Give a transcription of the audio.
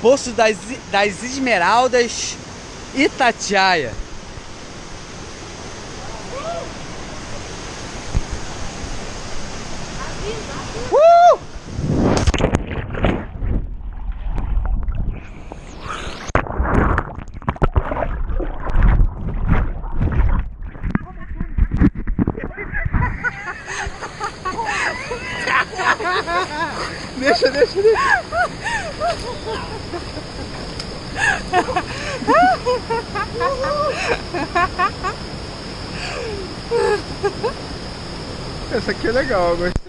Poço das, das Esmeraldas Itatiaia. Uh! deixa, deixa, deixa. Essa aqui é legal, eu gostei.